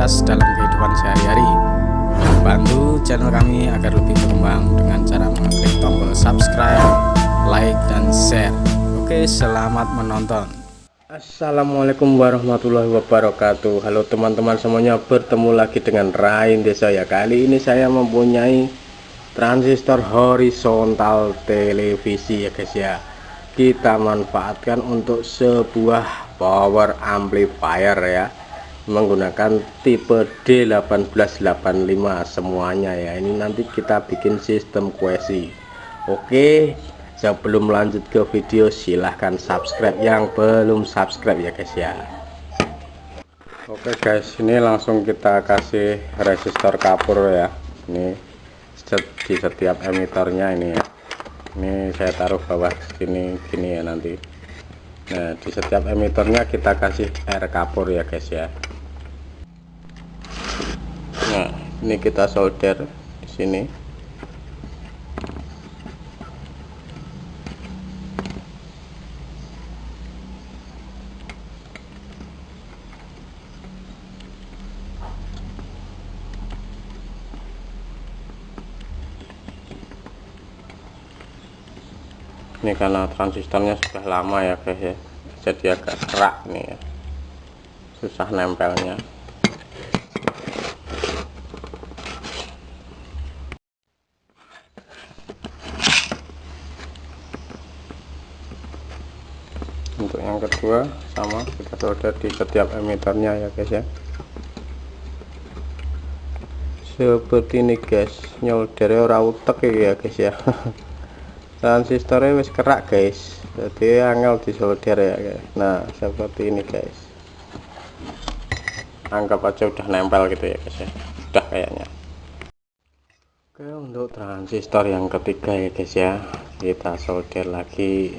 aktivitas dalam kehidupan sehari-hari. Bantu channel kami agar lebih berkembang dengan cara mengklik tombol subscribe, like, dan share. Oke selamat menonton. Assalamualaikum warahmatullahi wabarakatuh. Halo teman-teman semuanya bertemu lagi dengan Rain Desa ya. Kali ini saya mempunyai transistor horizontal televisi ya guys ya. Kita manfaatkan untuk sebuah power amplifier ya. Menggunakan tipe D1885 semuanya ya. Ini nanti kita bikin sistem kuesi. Oke sebelum lanjut ke video silahkan subscribe. Yang belum subscribe ya guys ya. Oke guys ini langsung kita kasih resistor kapur ya. Ini di setiap emitornya ini ya. Ini saya taruh bawah sini gini ya nanti nah di setiap emitornya kita kasih air kapur ya guys ya. Nah ini kita solder di sini ini karena transistornya sudah lama ya guys ya. Jadi agak kerak nih ya. Susah nempelnya. Untuk yang kedua sama kita solder di setiap emitornya ya guys ya. Seperti ini guys. Nyoldernya ora utek ya guys ya transistornya wis kerak guys. Jadi angel disolder ya guys. Nah seperti ini guys. Anggap aja udah nempel gitu ya guys ya. Udah kayaknya. Oke untuk transistor yang ketiga ya guys ya. Kita solder lagi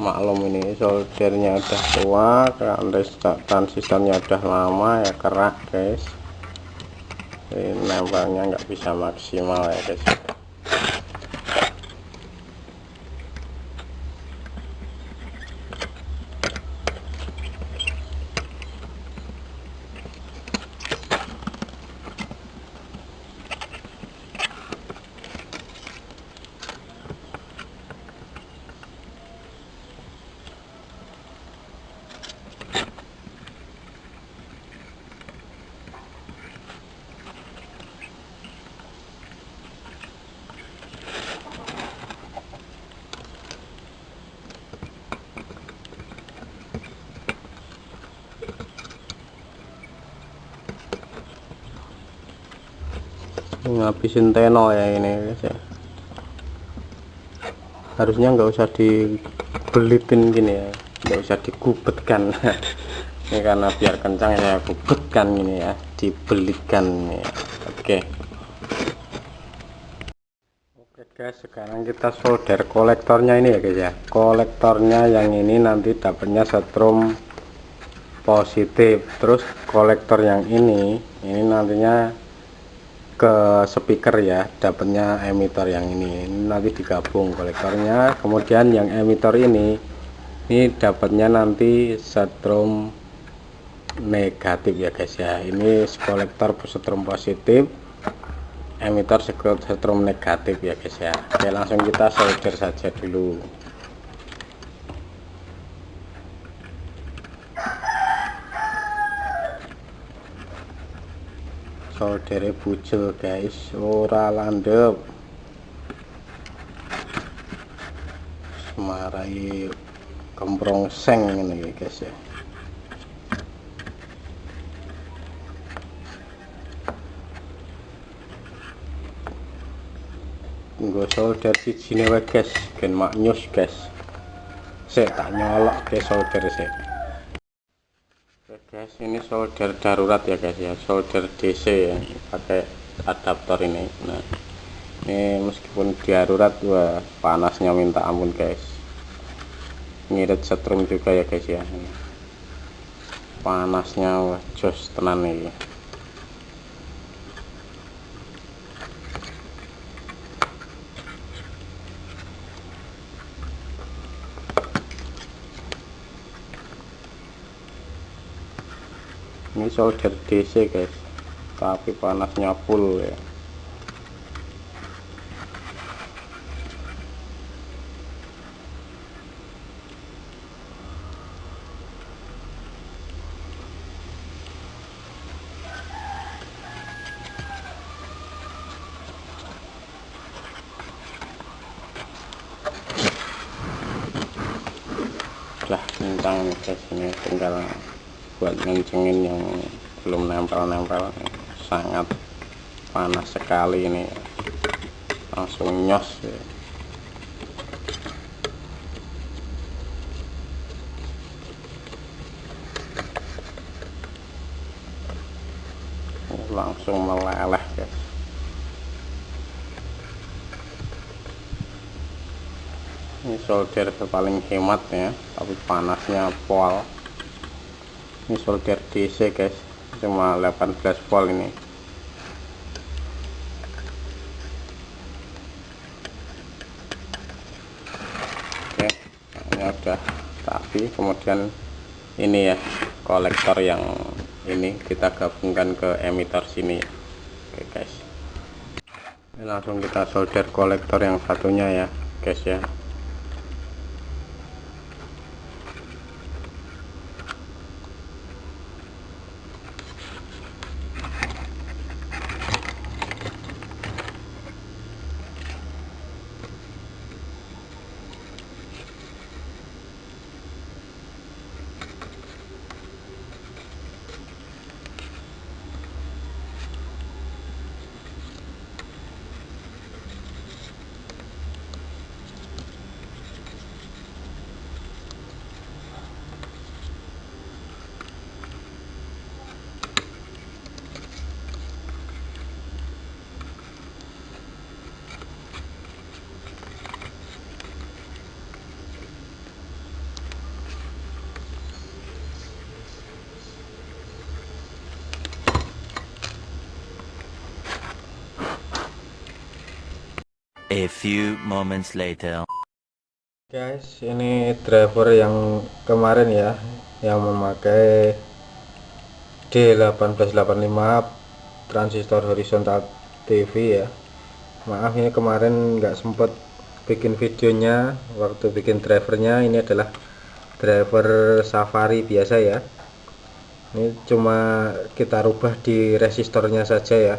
maklum ini. Soldernya udah tua transistornya udah lama ya kerak guys. Ini nempelnya nggak bisa maksimal ya guys ngabisin teno ya ini guys ya. Harusnya nggak usah dibelitin gini ya. Nggak usah digubetkan. Ini karena biar kencang ya gubetkan gini ya. Dibelikan ya. Oke. Oke guys sekarang kita solder kolektornya ini ya guys ya. Kolektornya yang ini nanti dapatnya setrum positif. Terus kolektor yang ini ini nantinya ke speaker ya dapatnya emitor yang ini. ini nanti digabung kolektornya kemudian yang emitor ini ini dapatnya nanti setrum negatif ya guys ya. Ini kolektor setrum positif emitor setrum negatif ya guys ya. Oke langsung kita solder saja dulu soldere bucel guys. Ora landep semarai kemprong seng ini guys ya. Gue solder di sini guys. Gen maknyus guys. Saya tak nyolok ke solder saya guys ini solder darurat ya guys ya. Solder DC ya. Pakai adaptor ini. Nah ini meskipun darurat wah panasnya minta ampun guys. Ngirit setrum juga ya guys ya. Panasnya wah jos tenan nih ini solder DC guys. Tapi panasnya full ya. Udah kencang nih guys ini tinggal buat ngencengin yang belum nempel-nempel. Sangat panas sekali ini. Langsung nyos ya. langsung meleleh guys ini solder paling hemat ya. Tapi panasnya pol ini solder DC guys. Cuma 18 volt ini. Oke ini udah tapi kemudian ini ya kolektor yang ini kita gabungkan ke emitter sini ya. Oke guys. Ini langsung kita solder kolektor yang satunya ya guys ya A few moments later. guys ini driver yang kemarin ya yang memakai D1885 transistor horizontal TV ya. Maaf ini kemarin nggak sempet bikin videonya. Waktu bikin drivernya ini adalah driver safari biasa ya. Ini cuma kita rubah di resistornya saja ya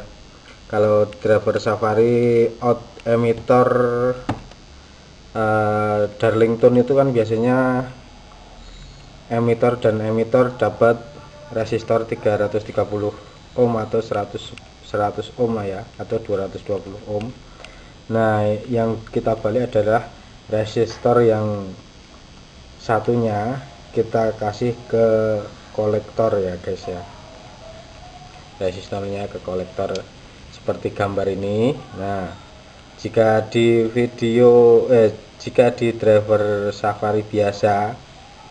kalau driver safari out emitter uh, Darlington itu kan biasanya emitter dan emitter dapat resistor 330 ohm atau 100 100 ohm lah ya atau 220 ohm. Nah yang kita balik adalah resistor yang satunya kita kasih ke kolektor ya guys ya. Resistornya ke kolektor seperti gambar ini. Nah jika di video eh jika di driver Safari biasa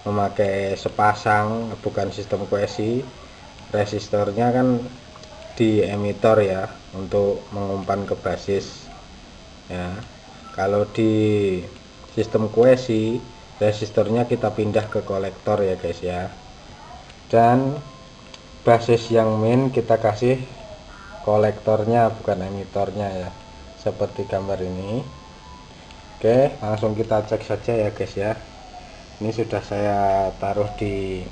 memakai sepasang bukan sistem QSI resistornya kan di emitter ya untuk mengumpan ke basis ya. Kalau di sistem QSI resistornya kita pindah ke kolektor ya guys ya. Dan basis yang main kita kasih kolektornya bukan emitornya ya. Seperti gambar ini. Oke langsung kita cek saja ya guys ya. Ini sudah saya taruh di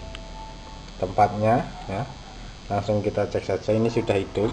tempatnya ya. Langsung kita cek saja. Ini sudah hidup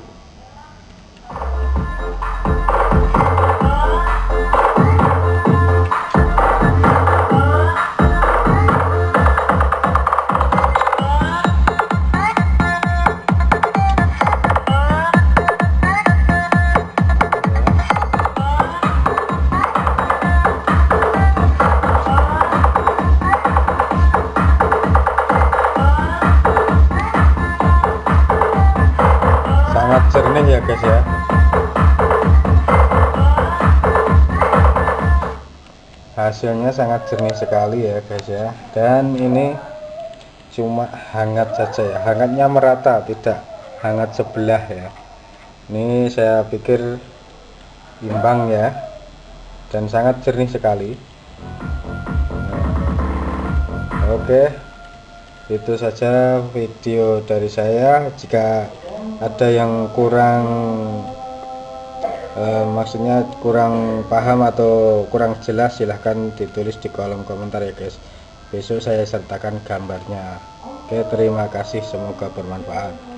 hasilnya sangat jernih sekali ya guys ya. Dan ini cuma hangat saja ya. Hangatnya merata tidak hangat sebelah ya. Ini saya pikir imbang ya. Dan sangat jernih sekali. Oke itu saja video dari saya. Jika ada yang kurang eh, maksudnya kurang paham atau kurang jelas silahkan ditulis di kolom komentar ya guys. Besok saya sertakan gambarnya. Oke terima kasih. Semoga bermanfaat